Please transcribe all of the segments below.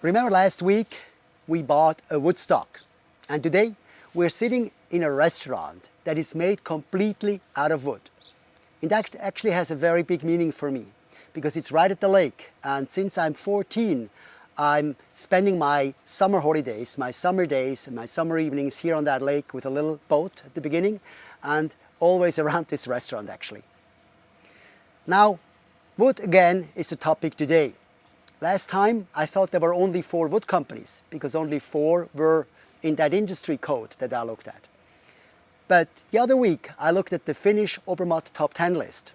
Remember last week we bought a Woodstock and today we're sitting in a restaurant that is made completely out of wood. It actually has a very big meaning for me because it's right at the lake and since I'm 14 I'm spending my summer holidays, my summer days and my summer evenings here on that lake with a little boat at the beginning and always around this restaurant actually. Now wood again is the topic today Last time I thought there were only four wood companies because only four were in that industry code that I looked at. But the other week I looked at the Finnish Obermatt top 10 list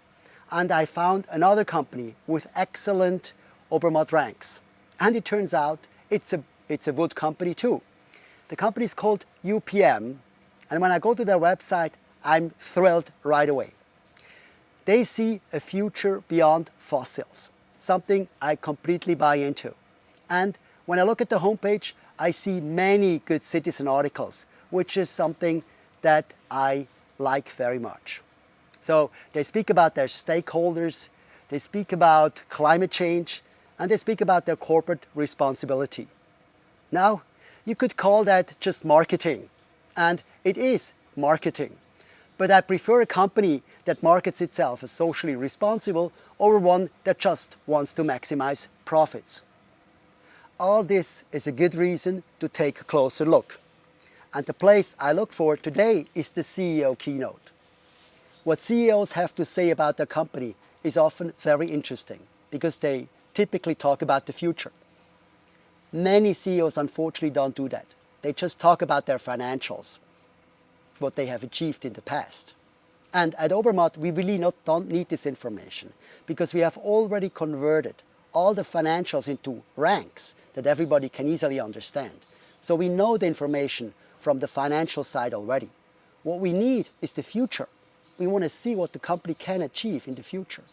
and I found another company with excellent Obermatt ranks. And it turns out it's a, it's a wood company too. The company is called UPM and when I go to their website I'm thrilled right away. They see a future beyond fossils something I completely buy into. And when I look at the homepage, I see many good citizen articles, which is something that I like very much. So they speak about their stakeholders, they speak about climate change, and they speak about their corporate responsibility. Now, you could call that just marketing, and it is marketing but I prefer a company that markets itself as socially responsible over one that just wants to maximize profits. All this is a good reason to take a closer look. And the place I look for today is the CEO keynote. What CEOs have to say about their company is often very interesting because they typically talk about the future. Many CEOs unfortunately don't do that. They just talk about their financials what they have achieved in the past. And at Obermatt, we really not, don't need this information because we have already converted all the financials into ranks that everybody can easily understand. So we know the information from the financial side already. What we need is the future. We want to see what the company can achieve in the future.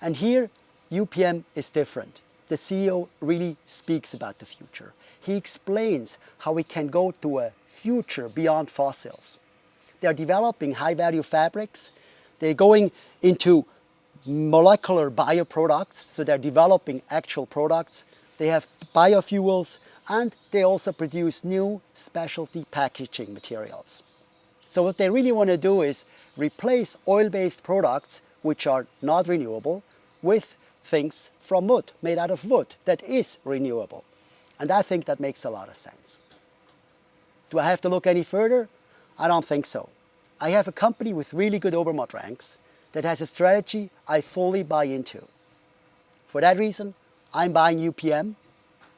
And here, UPM is different. The CEO really speaks about the future. He explains how we can go to a future beyond fossils. They're developing high-value fabrics. They're going into molecular bioproducts, so they're developing actual products. They have biofuels and they also produce new specialty packaging materials. So what they really want to do is replace oil-based products which are not renewable with things from wood, made out of wood, that is renewable. And I think that makes a lot of sense. Do I have to look any further? I don't think so. I have a company with really good Obermatt ranks that has a strategy I fully buy into. For that reason, I'm buying UPM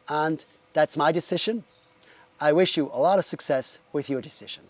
and that's my decision. I wish you a lot of success with your decision.